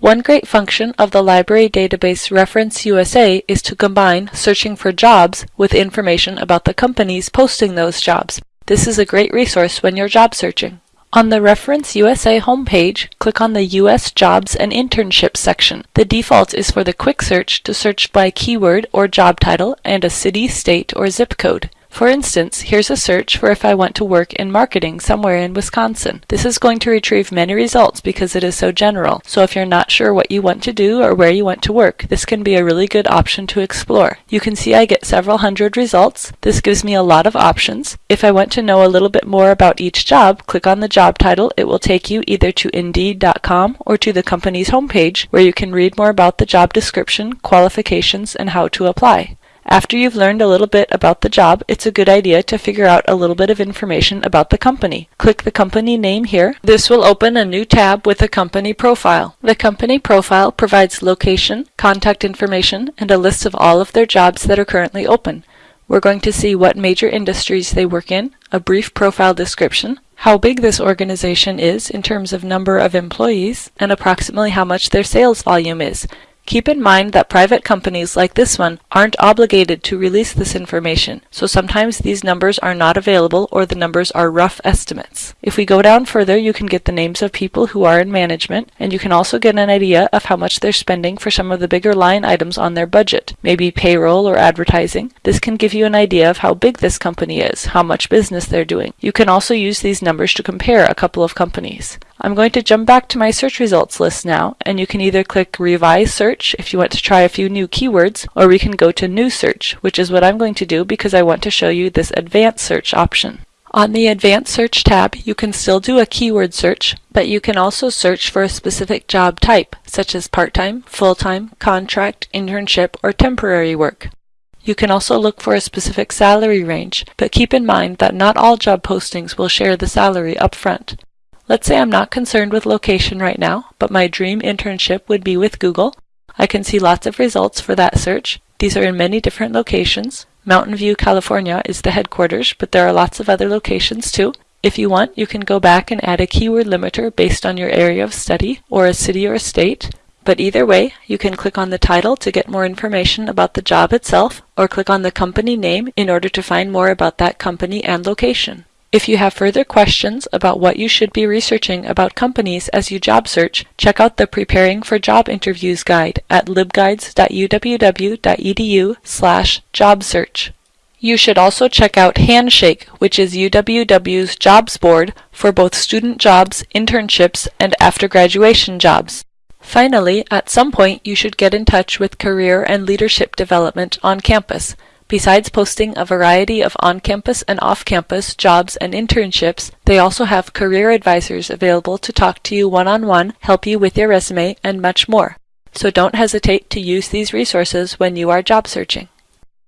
One great function of the library database Reference USA is to combine searching for jobs with information about the companies posting those jobs. This is a great resource when you're job searching. On the Reference USA homepage, click on the U.S. Jobs and Internships section. The default is for the quick search to search by keyword or job title and a city, state, or zip code. For instance, here's a search for if I want to work in marketing somewhere in Wisconsin. This is going to retrieve many results because it is so general, so if you're not sure what you want to do or where you want to work, this can be a really good option to explore. You can see I get several hundred results. This gives me a lot of options. If I want to know a little bit more about each job, click on the job title. It will take you either to Indeed.com or to the company's homepage where you can read more about the job description, qualifications, and how to apply. After you've learned a little bit about the job, it's a good idea to figure out a little bit of information about the company. Click the company name here. This will open a new tab with a company profile. The company profile provides location, contact information, and a list of all of their jobs that are currently open. We're going to see what major industries they work in, a brief profile description, how big this organization is in terms of number of employees, and approximately how much their sales volume is. Keep in mind that private companies like this one aren't obligated to release this information, so sometimes these numbers are not available or the numbers are rough estimates. If we go down further, you can get the names of people who are in management, and you can also get an idea of how much they're spending for some of the bigger line items on their budget, maybe payroll or advertising. This can give you an idea of how big this company is, how much business they're doing. You can also use these numbers to compare a couple of companies. I'm going to jump back to my search results list now, and you can either click Revise Search if you want to try a few new keywords, or we can go to New Search, which is what I'm going to do because I want to show you this Advanced Search option. On the Advanced Search tab, you can still do a keyword search, but you can also search for a specific job type, such as part-time, full-time, contract, internship, or temporary work. You can also look for a specific salary range, but keep in mind that not all job postings will share the salary up front. Let's say I'm not concerned with location right now, but my dream internship would be with Google. I can see lots of results for that search. These are in many different locations. Mountain View, California is the headquarters, but there are lots of other locations too. If you want, you can go back and add a keyword limiter based on your area of study, or a city or a state. But either way, you can click on the title to get more information about the job itself, or click on the company name in order to find more about that company and location. If you have further questions about what you should be researching about companies as you job search, check out the Preparing for Job Interviews guide at libguides.uww.edu slash jobsearch. You should also check out Handshake, which is UWW's jobs board for both student jobs, internships, and after graduation jobs. Finally, at some point you should get in touch with Career and Leadership Development on campus. Besides posting a variety of on-campus and off-campus jobs and internships, they also have career advisors available to talk to you one-on-one, help you with your resume, and much more. So don't hesitate to use these resources when you are job searching.